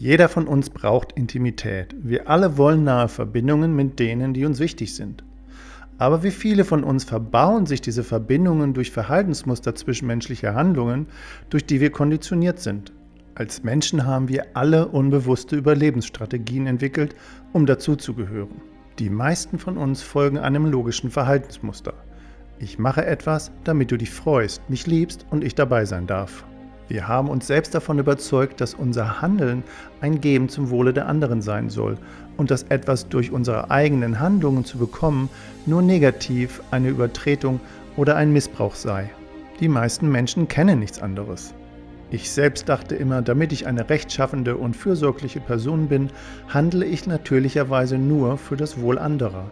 Jeder von uns braucht Intimität. Wir alle wollen nahe Verbindungen mit denen, die uns wichtig sind. Aber wie viele von uns verbauen sich diese Verbindungen durch Verhaltensmuster zwischenmenschlicher Handlungen, durch die wir konditioniert sind? Als Menschen haben wir alle unbewusste Überlebensstrategien entwickelt, um dazuzugehören. Die meisten von uns folgen einem logischen Verhaltensmuster. Ich mache etwas, damit du dich freust, mich liebst und ich dabei sein darf. Wir haben uns selbst davon überzeugt, dass unser Handeln ein Geben zum Wohle der anderen sein soll und dass etwas durch unsere eigenen Handlungen zu bekommen nur negativ eine Übertretung oder ein Missbrauch sei. Die meisten Menschen kennen nichts anderes. Ich selbst dachte immer, damit ich eine rechtschaffende und fürsorgliche Person bin, handle ich natürlicherweise nur für das Wohl anderer.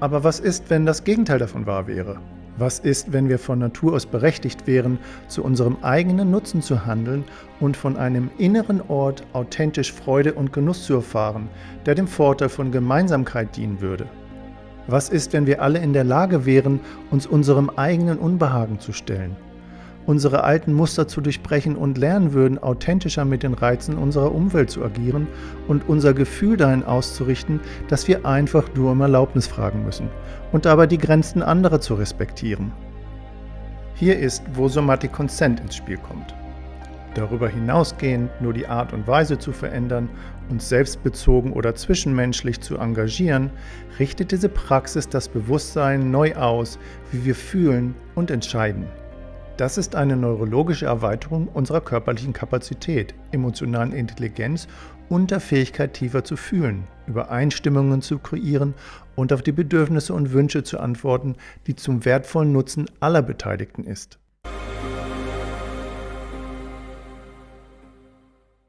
Aber was ist, wenn das Gegenteil davon wahr wäre? Was ist, wenn wir von Natur aus berechtigt wären, zu unserem eigenen Nutzen zu handeln und von einem inneren Ort authentisch Freude und Genuss zu erfahren, der dem Vorteil von Gemeinsamkeit dienen würde? Was ist, wenn wir alle in der Lage wären, uns unserem eigenen Unbehagen zu stellen? Unsere alten Muster zu durchbrechen und lernen würden, authentischer mit den Reizen unserer Umwelt zu agieren und unser Gefühl dahin auszurichten, dass wir einfach nur um Erlaubnis fragen müssen und dabei die Grenzen anderer zu respektieren. Hier ist, wo Somatic Consent ins Spiel kommt. Darüber hinausgehend nur die Art und Weise zu verändern, uns selbstbezogen oder zwischenmenschlich zu engagieren, richtet diese Praxis das Bewusstsein neu aus, wie wir fühlen und entscheiden. Das ist eine neurologische Erweiterung unserer körperlichen Kapazität, emotionalen Intelligenz und der Fähigkeit tiefer zu fühlen, Übereinstimmungen zu kreieren und auf die Bedürfnisse und Wünsche zu antworten, die zum wertvollen Nutzen aller Beteiligten ist.